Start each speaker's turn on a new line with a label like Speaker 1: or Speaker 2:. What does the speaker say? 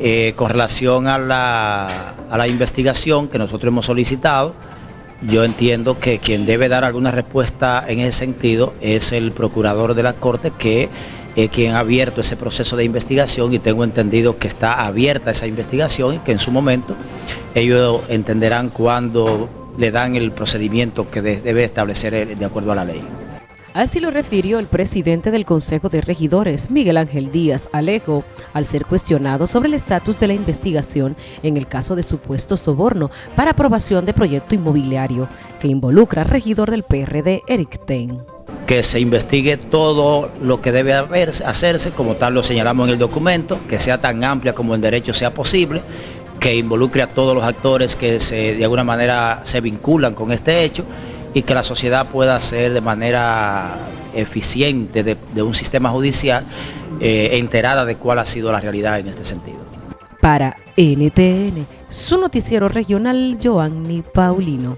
Speaker 1: Eh, con relación a la, a la investigación que nosotros hemos solicitado, yo entiendo que quien debe dar alguna respuesta en ese sentido es el procurador de la Corte que es quien ha abierto ese proceso de investigación y tengo entendido que está abierta esa investigación y que en su momento ellos entenderán cuándo le dan el procedimiento que debe establecer de acuerdo a la ley.
Speaker 2: Así lo refirió el presidente del Consejo de Regidores, Miguel Ángel Díaz Alejo, al ser cuestionado sobre el estatus de la investigación en el caso de supuesto soborno para aprobación de proyecto inmobiliario que involucra al regidor del PRD, Eric Ten.
Speaker 1: Que se investigue todo lo que debe hacerse, como tal lo señalamos en el documento, que sea tan amplia como en derecho sea posible, que involucre a todos los actores que de alguna manera se vinculan con este hecho y que la sociedad pueda ser de manera eficiente de, un sistema judicial eh, enterada de cuál ha sido la realidad en este sentido.
Speaker 2: Para NTN, su noticiero regional, Joanny Paulino.